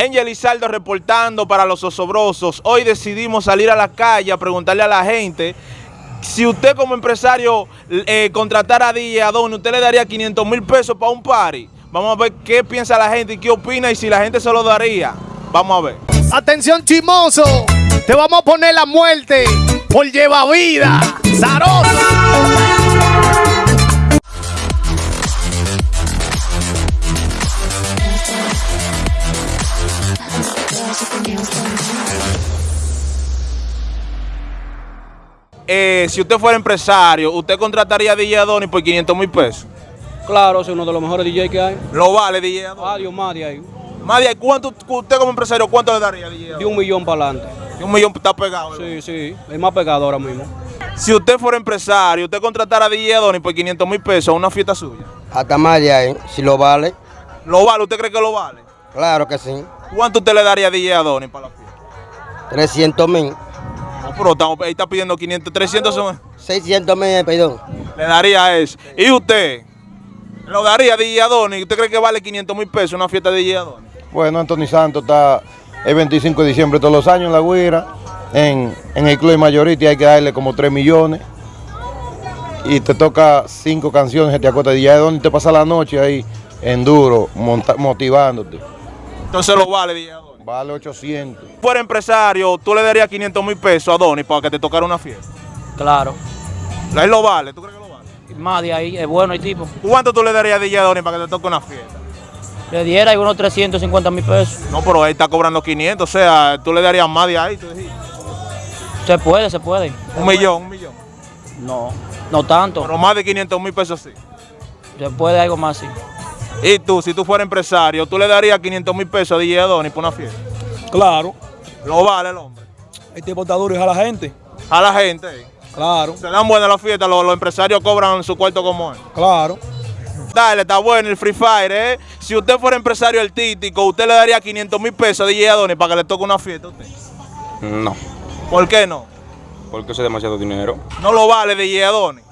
Angel Izaldo reportando para los osobrosos. Hoy decidimos salir a la calle a preguntarle a la gente si usted como empresario eh, contratara a DJ Adoni, ¿usted le daría 500 mil pesos para un party? Vamos a ver qué piensa la gente y qué opina y si la gente se lo daría. Vamos a ver. Atención chimoso, te vamos a poner la muerte por lleva vida. Eh, si usted fuera empresario, ¿usted contrataría a DJ Adoni por 500 mil pesos? Claro, es uno de los mejores DJ que hay. ¿Lo vale DJ Adoni? Adiós, más de ahí. Más de ahí, ¿cuánto, usted como empresario, cuánto le daría a DJ De un millón para adelante. De un millón está pegado. Sí, sí, es más pegado ahora mismo. Si usted fuera empresario, ¿usted contratara a DJ Adoni por 500 mil pesos a una fiesta suya? Hasta más de ahí, si lo vale. ¿Lo vale? ¿Usted cree que lo vale? Claro que sí. ¿Cuánto usted le daría a DJ Adoni para la fiesta? 300 mil. No, pero estamos, ahí está pidiendo 500, 300 son... 600 mil, perdón. Le daría eso. ¿Y usted? ¿Lo daría a DJ Adoni? ¿Usted cree que vale 500 mil pesos una fiesta de DJ Adoni? Bueno, Anthony Santos está el 25 de diciembre todos los años en La Guira. En, el Club de Mayority hay que darle como 3 millones. Y te toca 5 canciones, te acuerdas de DJ Adoni, te pasa la noche ahí en duro, motivándote. Entonces lo vale Adoni. Vale 800. Fuera empresario, tú le darías 500 mil pesos a Adoni para que te tocara una fiesta. Claro. Él lo vale, ¿tú crees que lo vale? Más de ahí, es bueno el tipo. ¿Cuánto tú le darías a DJ Adoni para que te toque una fiesta? Le diera unos 350 mil pesos. No, pero él está cobrando 500, o sea, tú le darías más de ahí, tú Se puede, se puede. Un millón, un millón. No, no tanto. Pero más de 500 mil pesos sí. Se puede algo más, sí. Y tú, si tú fueras empresario, ¿tú le darías 500 mil pesos a DJ Adoni por una fiesta? Claro. ¿Lo vale el hombre? El tipo está duro y a la gente. A la gente. Claro. Se dan buenas las fiestas, los, empresarios cobran su cuarto como él. Claro. Dale, está bueno el Free Fire, ¿eh? Si usted fuera empresario artístico, ¿usted le daría 500 mil pesos a DJ Adoni para que le toque una fiesta a usted? No. ¿Por qué no? Porque eso es demasiado dinero. ¿No lo vale DJ Adoni?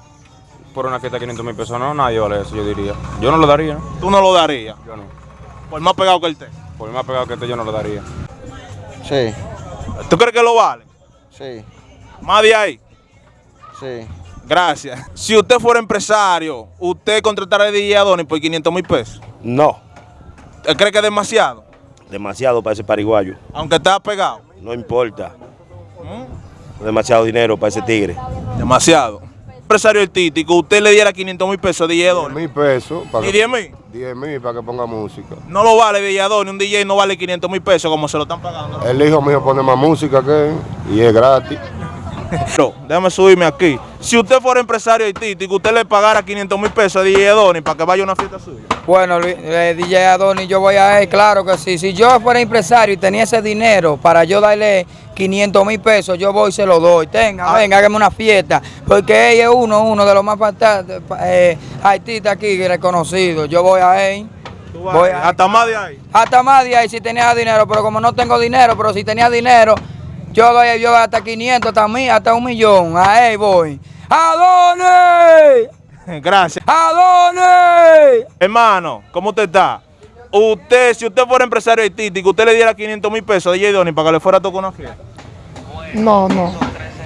Por una fiesta de 500 mil pesos no, nadie vale eso, yo diría. Yo no lo daría. ¿Tú no lo darías? Yo no. Por más pegado que él esté. Por más pegado que esté, yo no lo daría. Sí. ¿Tú crees que lo vale? Sí. ¿Más de ahí? Sí. Gracias. Si usted fuera empresario, ¿usted contrataría a DJ Adoni por 500 mil pesos? No. ¿Él cree que es demasiado? Demasiado para ese pariguayo. Aunque está pegado. No importa. Demasiado dinero para ese tigre. Demasiado. Empresario artístico, usted le diera 500 mil pesos a DJ Adoni. mil pesos. ¿Y 10 mil? 10 mil para que ponga música. No lo vale DJ Adoni, un DJ no vale 500 mil pesos como se lo están pagando. El hijo mío pone más música que él y es gratis. No, déjame subirme aquí. Si usted fuera empresario artístico, usted le pagara 500 mil pesos a DJ Adoni para que vaya a una fiesta suya. Bueno, eh, DJ Adoni, yo voy a él, claro que sí. Si yo fuera empresario y tenía ese dinero para yo darle 500 mil pesos, yo voy y se lo doy. Tenga, venga, hágame una fiesta. Porque él es uno, uno de los más eh, artistas aquí reconocidos. Yo voy a él. Voy a, hasta más de ahí. Hasta más de ahí si tenía dinero, pero como no tengo dinero, pero si tenía dinero, yo doy yo hasta 500, también, hasta un millón. Ahí voy. ¿A dónde? Gracias. ¿A dónde? Hermano, ¿cómo usted está? Usted, si usted fuera empresario artístico, usted le diera 500 mil pesos a DJ Donny para que le fuera a tocar una fiesta. No, no.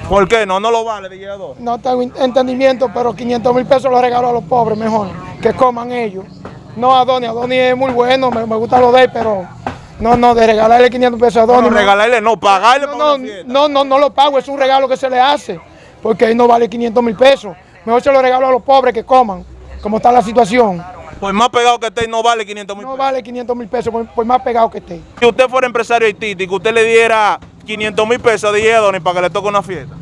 ¿Por qué? No, no lo vale DJ Donny. No tengo entendimiento, pero 500 mil pesos los regalo a los pobres mejor, que coman ellos. No a Donny, a Donny es muy bueno, me, me gusta lo de él, pero no, no, de regalarle 500 pesos a Donny. No, regalarle, no, pagarle no, no, no, no, lo pago, es un regalo que se le hace, porque ahí no vale 500 mil pesos. Mejor se lo regalo a los pobres que coman, como está la situación. Pues más pegado que esté, no vale 500 mil No vale 500 mil pesos, por, más pegado que esté. Si usted fuera empresario artístico, usted le diera 500 mil pesos a DJ Donny para que le toque una fiesta.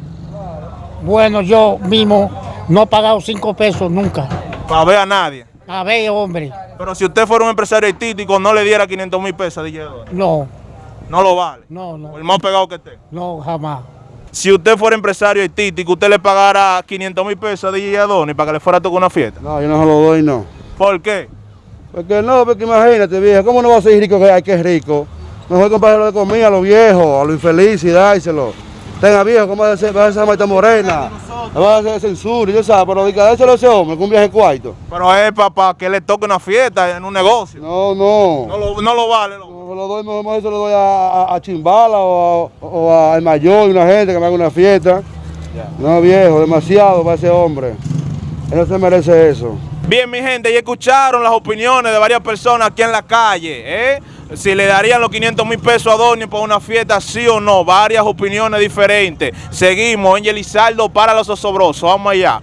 Bueno, yo mismo no he pagado 5 pesos nunca. Para ver a nadie. A ver, hombre. Pero si usted fuera un empresario artístico, no le diera 500 mil pesos a DJ No. No lo vale. No, no. el más pegado que esté. No, jamás. Si usted fuera empresario artístico, ¿usted le pagara 500 mil pesos a DJ Adoni para que le fuera a tocar una fiesta? No, yo no se lo doy, no. ¿Por qué? Porque no, porque imagínate, viejo, ¿cómo no va a ser rico que hay que es rico? Mejor comprarlo de comida a los viejos, a los infelices y dárselo. Tenga viejo, ¿cómo va a ser esa Marta Morena? Va a hacer censura, yo sabes, pero dedicárselo a ese hombre con un viaje cuarto. Pero es papá que le toque una fiesta en un negocio. No, no. No lo, no lo vale, no lo doy, mejor, se lo doy a, a- a Chimbala o, a- o al mayor, una gente que me haga una fiesta. No, viejo, demasiado para ese hombre. Él no se merece eso. Bien, mi gente, y escucharon las opiniones de varias personas aquí en la calle, ¿eh? Si le darían los 500 mil pesos a Donnie para una fiesta, sí o no. Varias opiniones diferentes. Seguimos, Angel Lizardo para los osobrosos. Vamos allá.